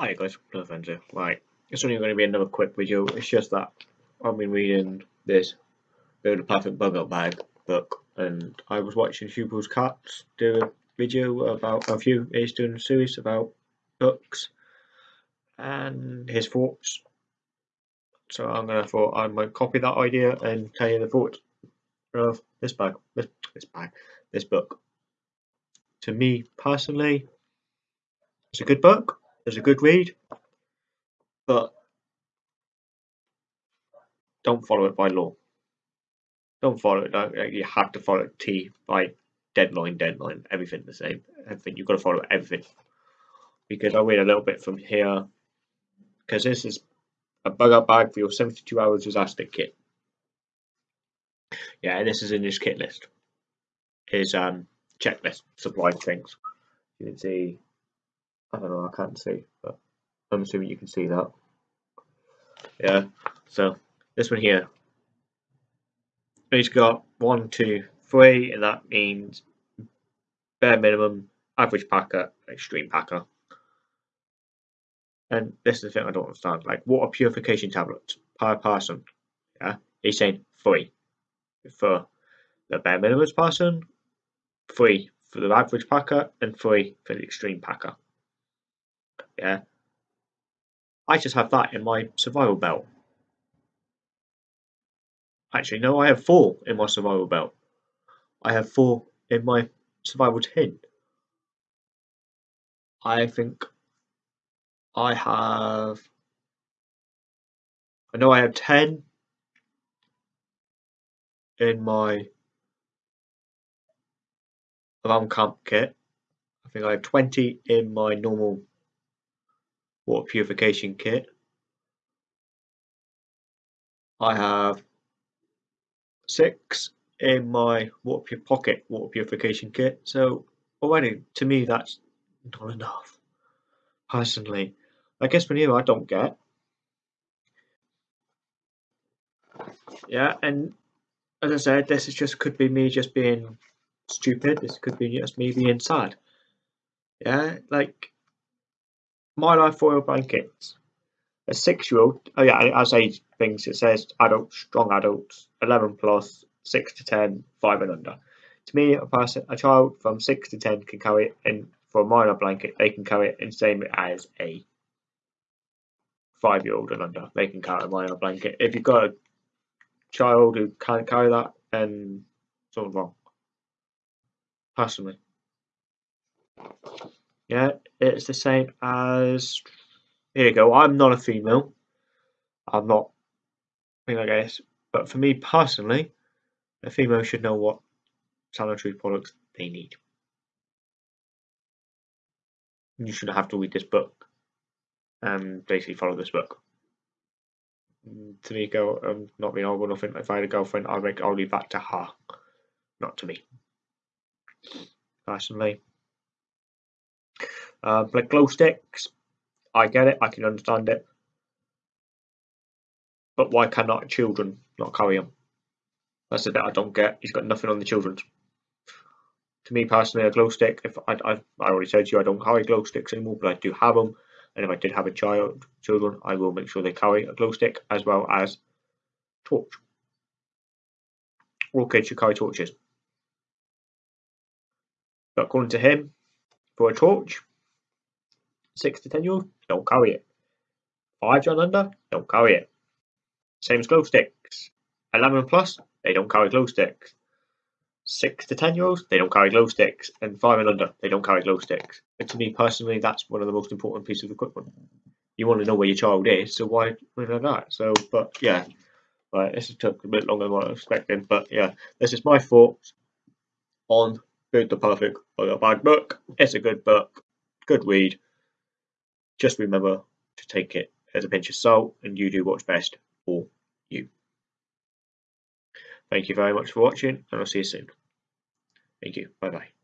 Hi guys, no friends. Right, it's only going to be another quick video. It's just that I've been reading this Build a Perfect Bug Out Bag book, and I was watching Hugo's Cats do a video about a few. He's doing a series about books and his thoughts. So I'm gonna thought I might copy that idea and tell you the thoughts of this bag, this this bag, this book. To me personally, it's a good book it's a good read, but don't follow it by law. Don't follow it. You have to follow T by deadline, deadline, everything the same. Everything you've got to follow everything. Because I'll read a little bit from here. Because this is a bug out bag for your 72 hours disaster kit. Yeah, and this is in this kit list. Is um checklist supply things. You can see I don't know, I can't see, but I'm assuming you can see that. Yeah, so this one here. He's got one, two, three, and that means bare minimum, average packer, extreme packer. And this is the thing I don't understand. Like water purification tablets per person. Yeah, he's saying three for the bare minimum person, three for the average packer, and three for the extreme packer. Yeah. I just have that in my survival belt. Actually, no, I have four in my survival belt. I have four in my survival tin. I think I have. I know I have 10 in my alarm camp kit. I think I have 20 in my normal water purification kit. I have six in my water pocket water purification kit. So oh, already to me that's not enough. Personally, I guess for you I don't get. Yeah, and as I said, this is just could be me just being stupid. This could be just me being sad. Yeah, like Mylar foil blankets. A six-year-old, oh yeah, I as age things, it says adults, strong adults, 11 plus, 6 to 10, 5 and under. To me, a person, a child from 6 to 10 can carry it in for a Mylar blanket, they can carry it in same as a five-year-old and under. They can carry a Mylar blanket. If you've got a child who can't carry that, then something's wrong. Personally. Yeah, it's the same as here you go. I'm not a female. I'm not I think I guess. But for me personally, a female should know what sanitary products they need. You shouldn't have to read this book and basically follow this book. To me, go um, not being horrible, nothing. If I had a girlfriend, I'd make I'll leave that to her, not to me. Personally, uh, glow sticks, I get it, I can understand it. But why cannot children not carry them? That's the bit I don't get. He's got nothing on the children's. To me personally, a glow stick, if I, I, I already said to you, I don't carry glow sticks anymore, but I do have them. And if I did have a child, children, I will make sure they carry a glow stick as well as torch. All kids should carry torches. But according to him, for a torch, six to ten year olds don't carry it. Five and under don't carry it. Same as glow sticks. Eleven plus they don't carry glow sticks. Six to ten year olds they don't carry glow sticks, and five and under they don't carry glow sticks. And to me personally, that's one of the most important pieces of equipment. You want to know where your child is, so why not that? So, but yeah, right. This took a bit longer than what I was expecting, but yeah, this is my thoughts on Build the Perfect Bag book. It's a good book, good read. Just remember to take it as a pinch of salt and you do what's best for you. Thank you very much for watching and I'll see you soon. Thank you. Bye bye.